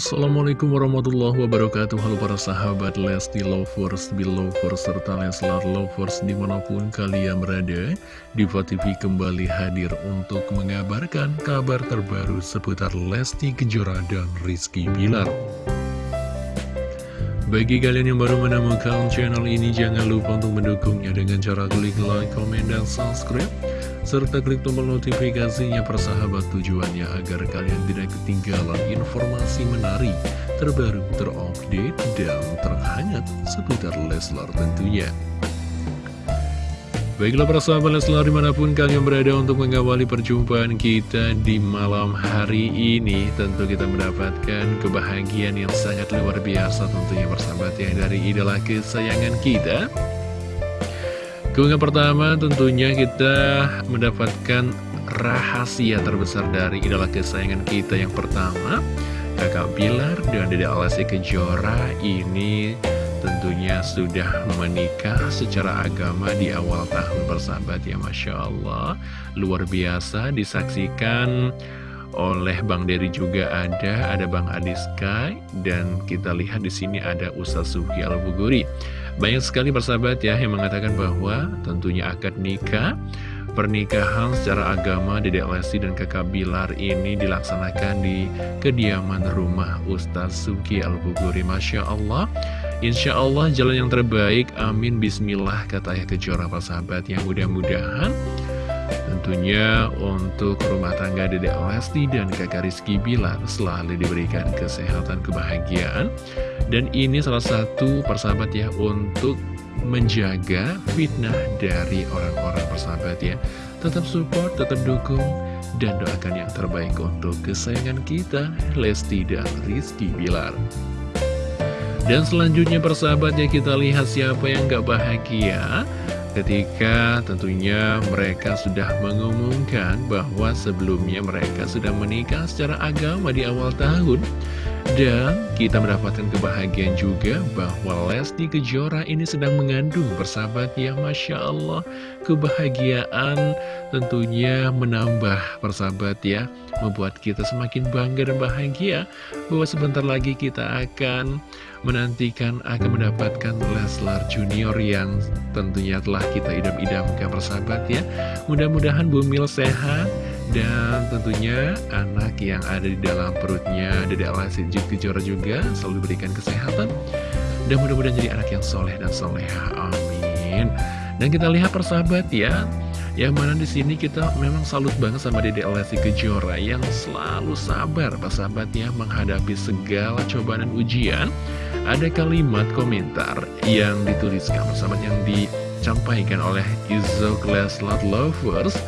Assalamualaikum warahmatullahi wabarakatuh. Halo para sahabat Lesti Lovers, Belovers, serta Leslar Lovers di mana pun kalian berada Diva TV kembali hadir untuk mengabarkan kabar terbaru seputar Lesti Kejora dan Rizky Bilar. Bagi kalian yang baru menemukan channel ini, jangan lupa untuk mendukungnya dengan cara klik like, komen, dan subscribe serta klik tombol notifikasinya persahabat tujuannya agar kalian tidak ketinggalan informasi menarik, terbaru, terupdate, dan terhangat seputar Leslar tentunya. Baiklah para sahabat Leslar di mana pun kalian berada untuk mengawali perjumpaan kita di malam hari ini Tentu kita mendapatkan kebahagiaan yang sangat luar biasa tentunya persahabat ya dari idola kesayangan kita Keunggahan pertama tentunya kita mendapatkan rahasia terbesar dari idola kesayangan kita yang pertama Kakak Bilar dan Dede Alasi Kejora ini tentunya sudah menikah secara agama di awal tahun bersahabat ya Masya Allah Luar biasa disaksikan oleh Bang Dery juga ada, ada Bang Adiska dan kita lihat di sini ada Ustaz Suki Al-Buguri. Banyak sekali persahabat ya yang mengatakan bahwa tentunya akad nikah Pernikahan secara agama Dedek Lesti dan kakak Bilar ini dilaksanakan di kediaman rumah Ustaz Suki Al-Buguri. Masya Allah. Insya Allah jalan yang terbaik. Amin. Bismillah kata ayah kejora persahabat. Yang mudah-mudahan Tentunya untuk rumah tangga Dedek Lesti dan kakak Rizky Bilar selalu diberikan kesehatan kebahagiaan dan ini salah satu persahabat ya untuk menjaga fitnah dari orang-orang persahabat ya. Tetap support, tetap dukung, dan doakan yang terbaik untuk kesayangan kita, Lesti dan Rizky Bilar. Dan selanjutnya persahabat ya kita lihat siapa yang gak bahagia ketika tentunya mereka sudah mengumumkan bahwa sebelumnya mereka sudah menikah secara agama di awal tahun. Dan kita mendapatkan kebahagiaan juga bahwa Lesti Kejora ini sedang mengandung persahabat ya Masya Allah. Kebahagiaan tentunya menambah persahabat ya Membuat kita semakin bangga dan bahagia Bahwa sebentar lagi kita akan menantikan akan mendapatkan Leslar Junior yang tentunya telah kita idam-idamkan persahabat ya. Mudah-mudahan Bumil sehat dan tentunya anak yang ada di dalam perutnya Dede Alasi Kejora juga selalu diberikan kesehatan Dan mudah-mudahan jadi anak yang soleh dan soleha. Amin. Dan kita lihat persahabat ya yang mana di sini kita memang salut banget sama Dede Lesti Kejora yang selalu sabar persahabat ya menghadapi segala cobaan dan ujian. Ada kalimat komentar yang dituliskan persahabat yang dicampaikan oleh Izo Leslar Lovers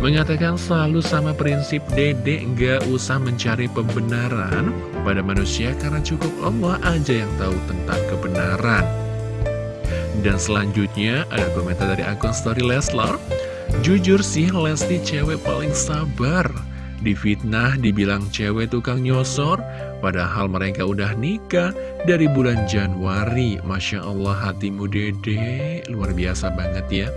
Mengatakan selalu sama prinsip dede nggak usah mencari pembenaran pada manusia karena cukup Allah aja yang tahu tentang kebenaran. Dan selanjutnya ada komentar dari akun story Leslar. Jujur sih Lesti cewek paling sabar. Difitnah dibilang cewek tukang nyosor, padahal mereka udah nikah dari bulan Januari. Masya Allah hatimu dede, luar biasa banget ya.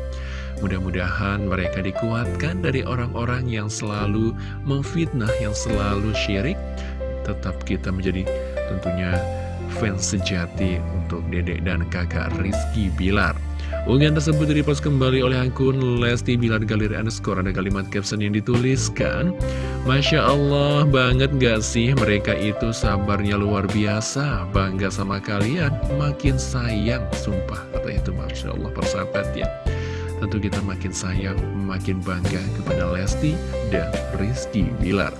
Mudah-mudahan mereka dikuatkan dari orang-orang yang selalu memfitnah, yang selalu syirik. Tetap kita menjadi tentunya fans sejati untuk dedek dan kakak Rizky Bilar. Unggahan tersebut direpost kembali oleh akun Lesti Bilar Galeri Underscore Ada kalimat caption yang dituliskan Masya Allah banget gak sih mereka itu sabarnya luar biasa Bangga sama kalian makin sayang Sumpah kata itu Masya Allah persahabat ya tentu kita makin sayang, makin bangga kepada Lesti dan Rizky Bilar.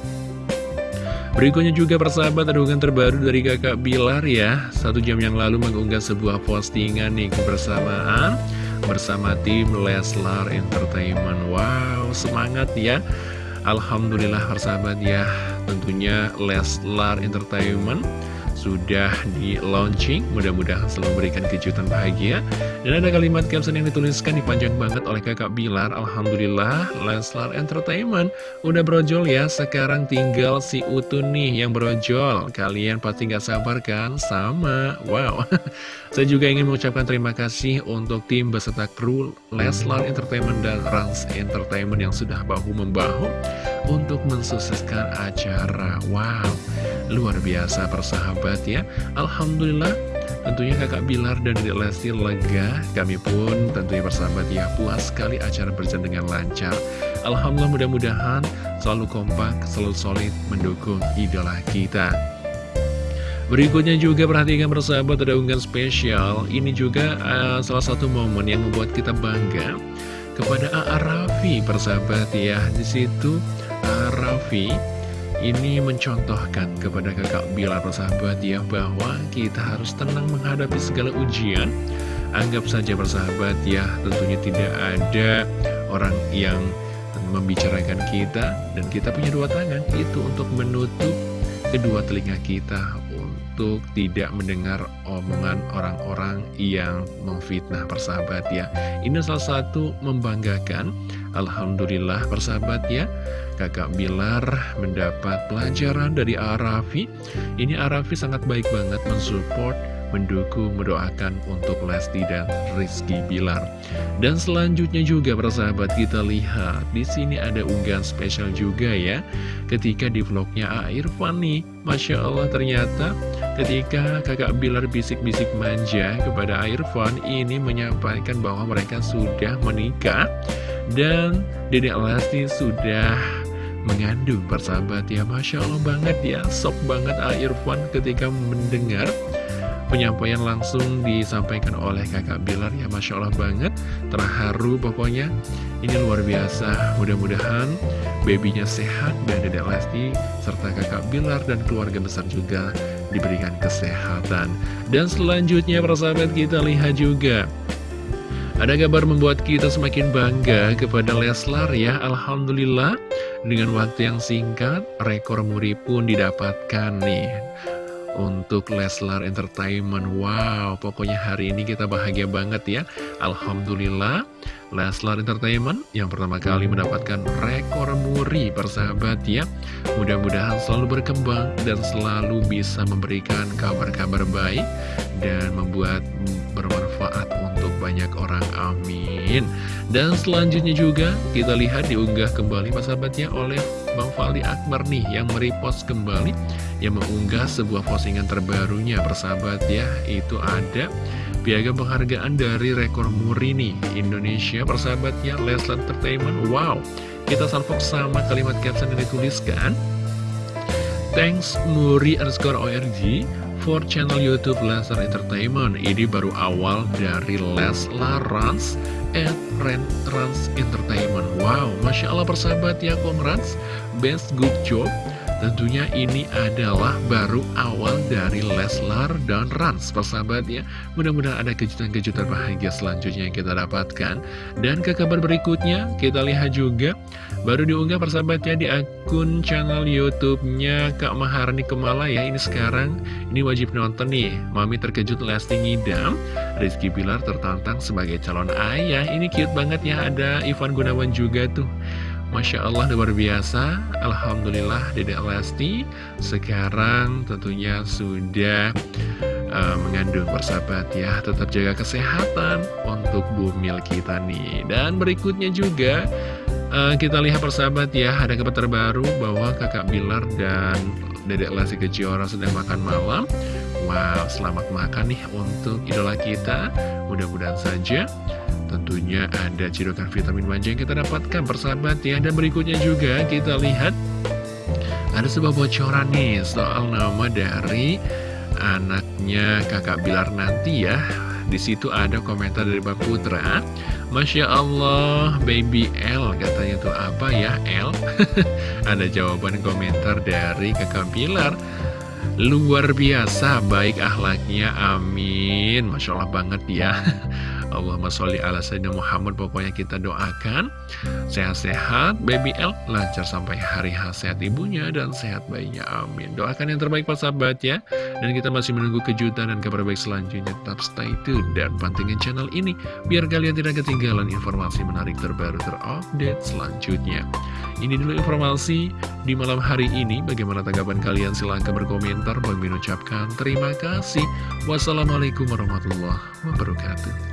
Berikutnya juga persahabat hubungan terbaru dari kakak Bilar ya. Satu jam yang lalu mengunggah sebuah postingan nih kebersamaan Bersama tim Leslar Entertainment. Wow semangat ya. Alhamdulillah persahabat ya Tentunya Leslar Entertainment sudah di launching Mudah-mudahan selalu memberikan kejutan bahagia. Dan ada kalimat caption yang dituliskan dipanjang banget oleh kakak Bilar. Alhamdulillah Leslar Entertainment Udah brojol ya. Sekarang tinggal si Utun nih yang brojol. Kalian pasti gak sabar kan? Sama. Wow. Saya juga ingin mengucapkan terima kasih Untuk tim beserta kru Leslar Entertainment dan Rans Entertainment Yang sudah bahu-membahu untuk mensukseskan acara. Wow, luar biasa persahabat ya. Alhamdulillah Tentunya kakak Bilar dan Dede Lesti lega Kami pun tentunya persahabat ya Puas sekali acara berjalan dengan lancar Alhamdulillah mudah-mudahan selalu kompak, selalu solid mendukung idola kita Berikutnya juga perhatikan persahabat ada unggahan spesial Ini juga uh, salah satu momen yang membuat kita bangga Kepada A.A. Raffi persahabat ya Di situ A.A. Raffi ini mencontohkan kepada kakak Bila persahabat ya Bahwa kita harus tenang menghadapi segala ujian. Anggap saja persahabat ya Tentunya tidak ada orang yang membicarakan kita Dan kita punya dua tangan Itu untuk menutup kedua telinga kita untuk tidak mendengar omongan orang-orang yang memfitnah persahabat ya. Ini salah satu membanggakan. Alhamdulillah persahabat ya Kakak Bilar mendapat pelajaran dari Arafi. Ini Arafi sangat baik banget mensupport mendukung, mendoakan untuk Lesti dan Rizky Bilar. Dan selanjutnya juga persahabat kita lihat. Di sini ada unggahan spesial juga ya, ketika di vlognya A Irfan masya Allah ternyata ketika kakak Bilar bisik-bisik manja kepada A Irfan ini menyampaikan bahwa mereka sudah menikah. Dan Dedek Lesti sudah mengandung persahabat ya Masya Allah banget ya. Sok banget A Irfan ketika mendengar penyampaian langsung disampaikan oleh kakak Bilar. Ya Masya Allah banget. Terharu pokoknya. Ini luar biasa. Mudah-mudahan babynya sehat dan dedek Lesti serta kakak Bilar dan keluarga besar juga diberikan kesehatan. Dan selanjutnya persahabat kita lihat juga ada kabar membuat kita semakin bangga kepada Leslar ya Alhamdulillah. Dengan waktu yang singkat rekor muri pun didapatkan nih. Untuk Leslar Entertainment Wow, pokoknya hari ini kita bahagia banget ya. Alhamdulillah Leslar Entertainment yang pertama kali mendapatkan rekor muri persahabat ya. Mudah-mudahan selalu berkembang dan selalu bisa memberikan kabar-kabar baik Dan membuat bermanfaat untuk banyak orang, amin. Dan selanjutnya juga kita lihat diunggah kembali persahabatnya oleh Bang Fali Akbar nih yang merepost kembali Yang mengunggah sebuah postingan terbarunya. Persahabat ya Itu ada piagam penghargaan dari rekor muri nih Indonesia. Persahabatnya Leslar Entertainment Wow, kita salvok sama kalimat caption yang dituliskan. Thanks Muri underscore ORG for channel Youtube Leslar Entertainment. Ini baru awal dari Leslar Rans Ren Rans Entertainment. Wow, Masya Allah persahabat ya Congrats Best good job Tentunya ini adalah baru awal dari Leslar dan Rans persahabat ya Mudah-mudahan ada kejutan-kejutan bahagia selanjutnya yang kita dapatkan. Dan ke kabar berikutnya kita lihat juga Baru diunggah persahabatnya di akun channel Youtubenya Kak Maharani Kemala ya Ini sekarang ini wajib nonton nih. Mami terkejut Lesti ngidam Rizky Pilar tertantang sebagai calon ayah. Ini cute banget ya ada Ivan Gunawan juga tuh Masya Allah luar biasa. Alhamdulillah Dedek Lesti sekarang tentunya sudah uh, mengandung persahabat ya. Tetap jaga kesehatan untuk bumil kita nih. Dan berikutnya juga uh, kita lihat persahabat ya Ada kabar terbaru bahwa kakak Bilar dan Dedek Lesti Kejora sedang makan malam. Wow selamat makan nih untuk idola kita. Mudah-mudahan saja Tentunya ada cirukan vitamin manja yang kita dapatkan persahabat ya Dan berikutnya juga kita lihat Ada sebuah bocoran nih soal nama dari anaknya kakak Bilar nanti ya. Di situ ada komentar dari Bang Putra. Masya Allah baby L katanya tuh apa ya L? Ada jawaban komentar dari kakak Bilar. Luar biasa baik ahlaknya amin. Masya Allah banget ya Allahumma sholli ala Sayyidina Muhammad. Pokoknya kita doakan Sehat-sehat. Baby L lancar sampai hari H. Sehat ibunya dan sehat bayinya. Amin. Doakan yang terbaik Pak sahabat ya. Dan kita masih menunggu kejutan dan kabar baik selanjutnya. Tetap stay tune dan pantengin channel ini Biar kalian tidak ketinggalan informasi menarik terbaru terupdate selanjutnya. Ini dulu informasi di malam hari ini. Bagaimana tanggapan kalian? Silahkan berkomentar. Bang mengucapkan terima kasih. Wassalamualaikum warahmatullahi wabarakatuh